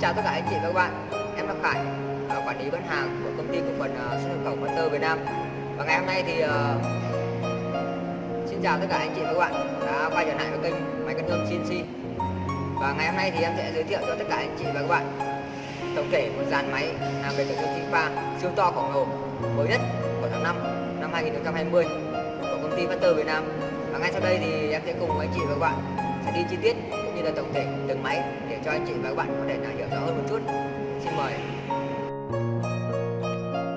chào tất cả anh chị và các bạn. Em là Khải, quản lý bán hàng của công ty cổ phần ờ, xuất nhập khẩu Hunter Việt Nam. Và ngày hôm nay thì uh, Xin chào tất cả anh chị và các bạn đã quay trở lại với kênh máy cắt nhôm CNC Và ngày hôm nay thì em sẽ giới thiệu cho tất cả anh chị và các bạn Tổng thể một dàn máy làm về cận nhôm chính pha siêu to khổng lồ mới nhất của tháng 5 năm 2020 của công ty Hunter Việt Nam. Và ngay sau đây thì em sẽ cùng anh chị và các bạn sẽ đi chi tiết cũng tổng thể từng máy để cho anh chị và các bạn có thể là hiểu rõ hơn một chút. Xin mời.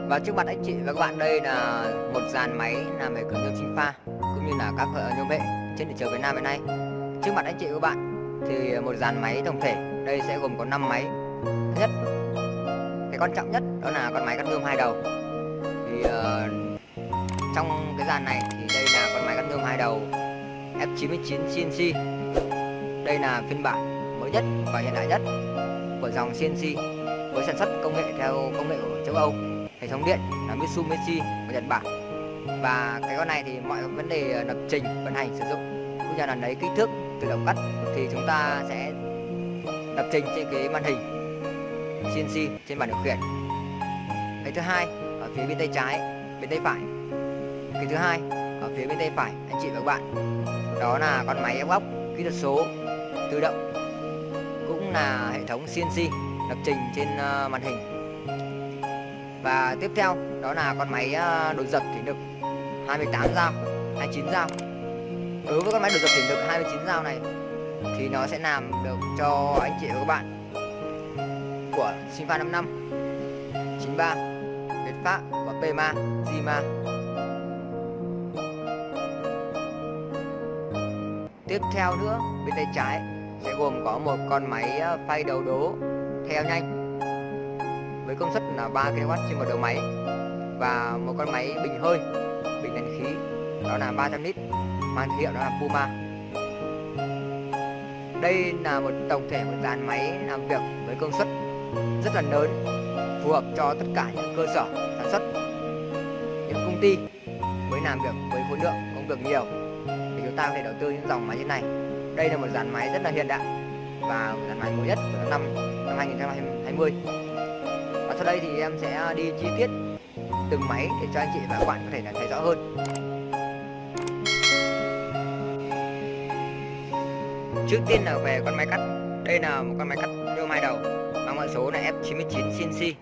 Và trước mặt anh chị và các bạn đây là một dàn máy làm về cửa nhôm sinh pha cũng như là các nhôm hệ trên thị trường Việt Nam hiện nay. Trước mặt anh chị và các bạn thì một dàn máy tổng thể. Đây sẽ gồm có 5 máy. Thứ nhất cái quan trọng nhất đó là con máy cắt nhôm hai đầu. Thì uh, trong cái dàn này thì đây là con máy cắt nhôm hai đầu F99 CNC đây là phiên bản mới nhất và hiện đại nhất của dòng CNC với sản xuất công nghệ theo công nghệ của châu Âu. Hệ thống điện là Mitsubishi của Nhật Bản. Và cái con này thì mọi vấn đề ờ, lập trình, vận hành, sử dụng cũng như là lấy kích thước tự động cắt thì chúng ta sẽ lập trình trên cái màn hình CNC trên bàn điều khiển. Cái thứ hai ở phía bên tay trái, bên tay phải. Cái thứ hai ở phía bên tay phải anh chị và các bạn đó là con máy ép góc kỹ thuật số tự động, cũng là hệ thống CNC lập trình trên ờ, màn hình. Và tiếp theo đó là con máy ờ, đột dập giật thủy lực 28 dao 29 dao. Đối với con máy đột dập thủy lực 29 dao này thì nó sẽ làm được cho anh chị và các bạn của Sinfa 55 93 Việt Pháp và Pema, Zima. Tiếp theo nữa, bên tay trái sẽ gồm có một con máy ờ, phay đầu đố. Theo nhanh. Với công suất là 3 kW trên một đầu máy và một con máy bình hơi, bình nén khí. Đó là 300 lít, mang hiệu đó là Puma. Đây là một tổng thể một dàn máy làm việc với công suất rất là lớn, phù hợp cho tất cả những cơ sở sản xuất, những công ty mới làm việc với khối lượng công việc nhiều. Thì chúng ta có thể đầu tư những dòng máy như này đây là một dàn máy rất là hiện đại và dàn máy mới nhất của năm năm 2020 và sau đây thì em sẽ đi chi tiết từng máy để cho anh chị và các bạn có thể là thấy rõ hơn. Trước tiên là về con máy cắt. Đây là một con máy cắt nhôm hai đầu mang mã số là F99 CNC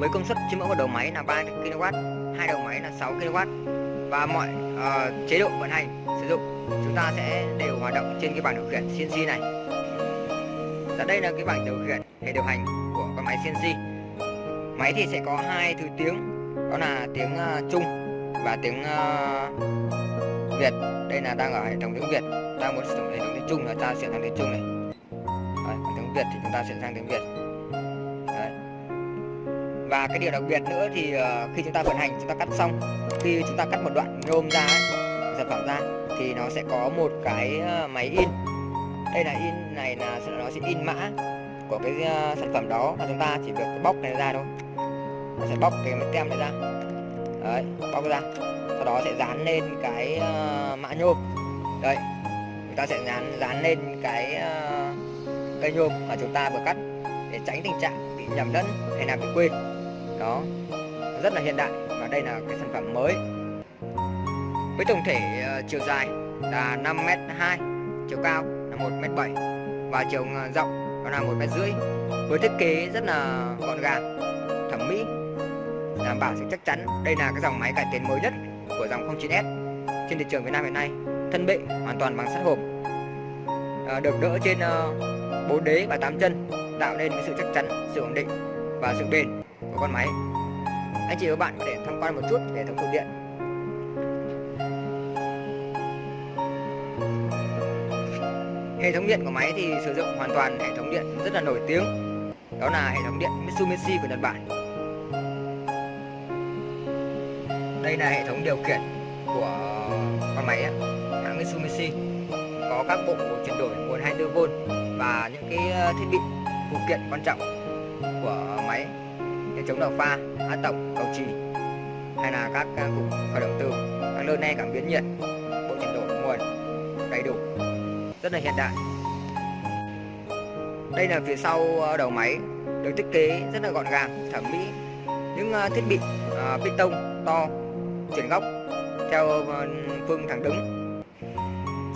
với công suất trên mỗi một đầu máy là 3 kW hai đầu máy là 6 kW. Và mọi uh, chế độ vận hành chúng ta sẽ đều hoạt động trên cái bảng điều khiển CNC này. Và đây là cái bảng điều khiển hệ điều hành của con máy CNC máy thì sẽ có hai thứ tiếng đó là tiếng uh, Trung và tiếng uh, Việt. Đây là đang ở hệ thống tiếng Việt. Ta muốn sử dụng hệ thống tiếng Trung là ta chuyển sang tiếng Trung này. Đấy, còn tiếng Việt thì chúng ta chuyển sang tiếng Việt. Đấy. và cái điều đặc biệt nữa thì uh, khi chúng ta vận hành chúng ta cắt xong khi chúng ta cắt một đoạn nhôm ra ấy, sản phẩm ra thì nó sẽ có một cái ờ, máy in. Đây là in này là nó sẽ in mã của cái ờ, sản phẩm đó mà chúng ta chỉ việc bóc này ra thôi. Nó sẽ bóc cái tem này ra. Đấy bóc ra. Sau đó sẽ dán lên cái uh, mã nhôm. Đây chúng ta sẽ dán dán lên cái uh, cây nhôm mà chúng ta vừa cắt để tránh tình trạng bị nhầm lẫn hay là bị quên. Đó rất là hiện đại và đây là cái sản phẩm mới với tổng thể uh, chiều dài là 5m2 chiều cao là 1m7 và chiều ờ, rộng đó là một mét rưỡi. Với thiết kế rất là gọn gàng thẩm mỹ đảm bảo sự chắc chắn. Đây là cái dòng máy cải tiến mới nhất của dòng 09S trên thị trường Việt Nam hiện nay thân bệ hoàn toàn bằng sắt hộp. À, được đỡ trên uh, 4 đế và 8 chân tạo nên cái sự chắc chắn sự ổn định và sự bền của con máy. Anh chị và các bạn có thể tham quan một chút hệ thống cột điện. Hệ thống điện của máy thì sử dụng hoàn toàn hệ thống điện rất là nổi tiếng. Đó là hệ thống điện Mitsubishi của Nhật Bản. Đây là hệ thống điều khiển của con máy hãng Mitsubishi. Có các bộ chuyển đổi nguồn 24V và những cái ờ, thiết bị phụ kiện quan trọng của máy như chống đầu pha, áp tổng, cầu trì hay là các ờ, cục khởi động từ, các lơ ne cảm biến nhiệt, rất là hiện đại. Đây là phía sau ờ, đầu máy, được thiết kế rất là gọn gàng, thẩm mỹ. Những ờ, thiết bị ờ, bê piston to, chuyển góc theo phương thẳng đứng.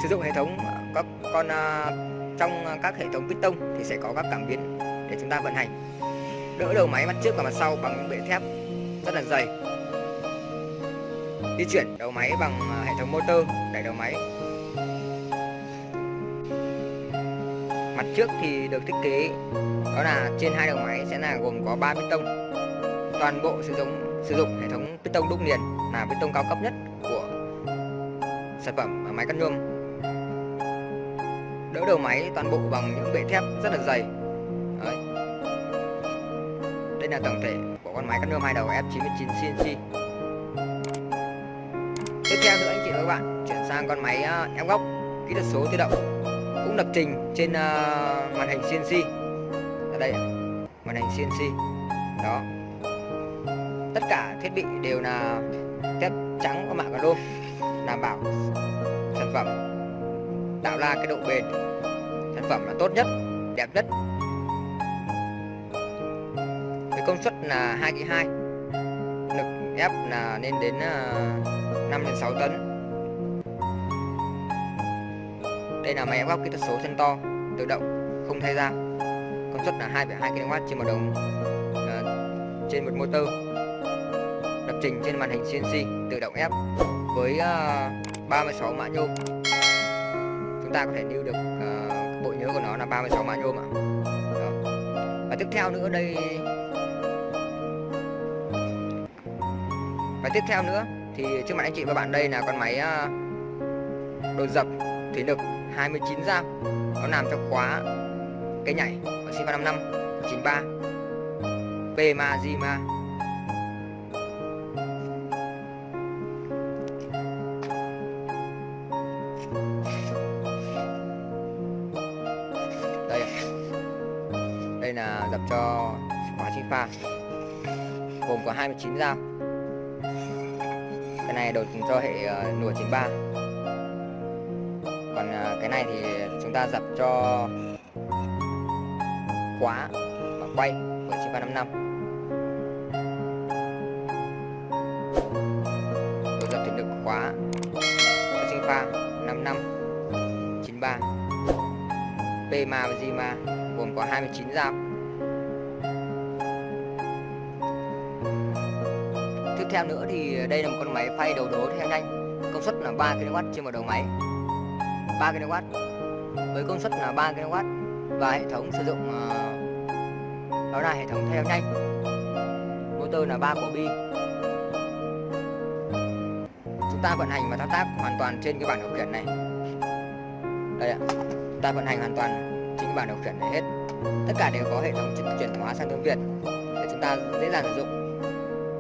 Sử dụng hệ thống các con trong các hệ thống piston thì sẽ có các cảm biến để chúng ta vận hành. Đỡ đầu máy mặt trước và mặt sau bằng bệ thép rất là dày. Di chuyển đầu máy bằng hệ thống motor đẩy đầu máy mặt trước thì được thiết kế. Đó là trên hai đầu máy sẽ là gồm có 3 piston toàn bộ sử dụng sử dụng hệ thống piston đúc liền là piston cao cấp nhất của sản phẩm ở máy cắt nhôm đỡ đầu máy toàn bộ bằng những bệ thép rất là dày. Đấy. đây là tổng thể của con máy cắt nhôm hai đầu F99 CNC tiếp theo nữa anh chị và các bạn, chuyển sang con máy ờ, ép góc, kỹ thuật số tự động cũng lập trình trên uh, màn hình CNC ở đây màn hình CNC đó. Tất cả thiết bị đều là thép trắng có mạ carbon đảm bảo sản phẩm tạo ra cái độ bền. Sản phẩm là tốt nhất đẹp nhất. Với công suất là 2 kg 2 lực ép là lên đến ờ, 5 đến 6 tấn. Đây là máy ép góc kỹ thuật số chân to, tự động, không thay dao. Công suất là 2,2 kW trên một đồng uh, trên một motor. Lập trình trên màn hình CNC tự động ép với à, uh, 36 mã nhôm. Chúng ta có thể lưu được uh, bộ nhớ của nó là 36 mã nhôm ạ. Đó. Và tiếp theo nữa đây Và tiếp theo nữa thì trước mặt anh chị và bạn đây là con máy uh, đồ dập thủy lực 29 dao nó làm cho khóa cái nhảy ở sinh 55 93 Pema Zima đây đây là dập cho khóa sinh pha. Gồm có 29 dao cái này đột cho hệ ờ, uh, nùa 93 còn này thì chúng ta dập cho khóa và quay của 9355 tôi dập thì được khóa của sinh pha 55 93 Pma và Zima gồm có 29 dao. Tiếp theo nữa thì đây là một con máy phay đầu đố theo nhanh. Công suất là 3 kW trên một đầu máy. 3 kW với công suất là 3 kW và hệ thống sử dụng ờ, đó là hệ thống theo nhanh. Motor là 3 cổ bi. Chúng ta vận hành và thao tác hoàn toàn trên cái bảng điều khiển này. Đây ạ ta vận hành hoàn toàn trên cái bảng điều khiển này hết. Tất cả đều có hệ thống chuyển hóa sang tiếng Việt. Để chúng ta dễ dàng sử dụng.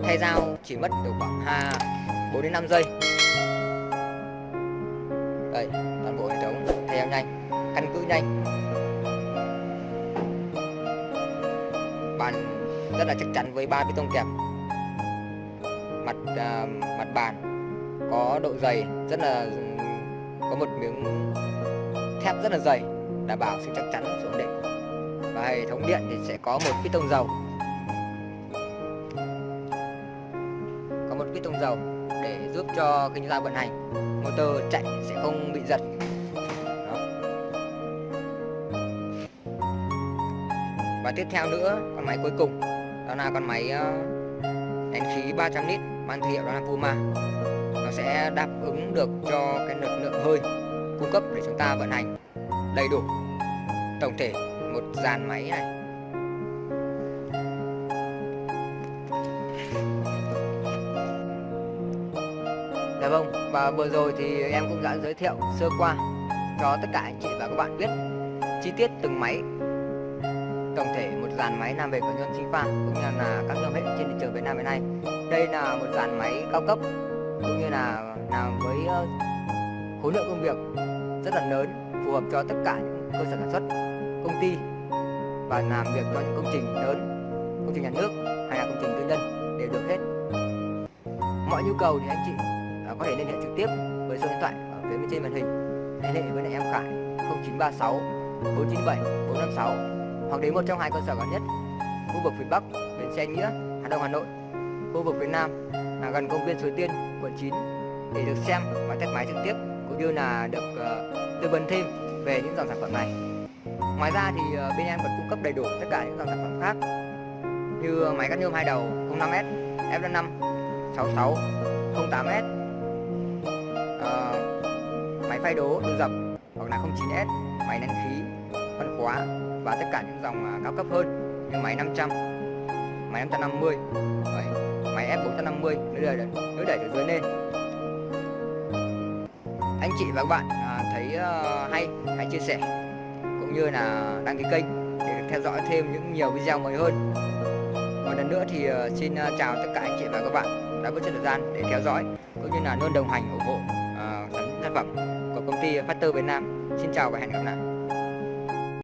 Thay dao chỉ mất được khoảng à, 2 4 đến 5 giây. Rất là chắc chắn với ba bê tông kẹp mặt uh, mặt bàn có độ dày rất là có một miếng thép rất là dày đảm bảo sự chắc chắn sự ổn định. Và hệ thống điện thì sẽ có một piston dầu. Có một piston dầu để giúp cho kinh chúng vận hành motor chạy sẽ không bị giật. Đó. và tiếp theo nữa con máy cuối cùng đó là con máy ờ, nén đánh khí 300 lít mang thương hiệu đó là Puma. Nó sẽ đáp ứng được cho cái lực lượng hơi cung cấp để chúng ta vận hành đầy đủ tổng thể một dàn máy này. Dạ vâng, và vừa rồi thì em cũng đã giới thiệu sơ qua cho tất cả anh chị và các bạn biết chi tiết từng máy tổng thể một dàn máy làm về của nhân sinh pha cũng như là các nhôm hệ trên thị trường Việt Nam hiện nay. Đây là một dàn máy cao cấp, cũng như là làm với ờ, khối lượng công việc rất là lớn, phù hợp cho tất cả những cơ sở sản xuất, công ty, và làm việc cho những công trình lớn, công trình nhà nước hay là công trình tư nhân đều được hết. Mọi nhu cầu thì anh chị à, có thể liên hệ trực tiếp với số điện thoại ở phía bên trên màn hình. Liên hệ với lại em Khải 0936 497 456 hoặc đến một trong hai cơ sở gần nhất khu vực phía Bắc bến xe Nghĩa Hà Đông Hà Nội. Khu vực phía Nam là gần công viên Suối Tiên quận 9 để được xem và test máy trực tiếp cũng như là được uh, tư vấn thêm về những dòng sản phẩm này. Ngoài ra thì uh, bên em còn cung cấp đầy đủ tất cả những dòng sản phẩm khác như máy cắt nhôm hai đầu 05S F5 66 08S uh, máy phay đố tự dập hoặc là 09S máy nén khí phân khóa và tất cả những dòng à, cao cấp hơn như máy 500 máy 550 Đấy, máy F450 nếu đẩy nếu đẩy từ dưới lên. Anh chị và các bạn à, thấy ờ, hay hãy chia sẻ cũng như là đăng ký kênh để theo dõi thêm những nhiều video mới hơn. Một lần nữa thì ờ, xin ờ, chào tất cả anh chị và các bạn đã bớt thời gian để theo dõi cũng như là luôn đồng hành ủng hộ sản phẩm của công ty Factor Việt Nam. Xin chào và hẹn gặp lại.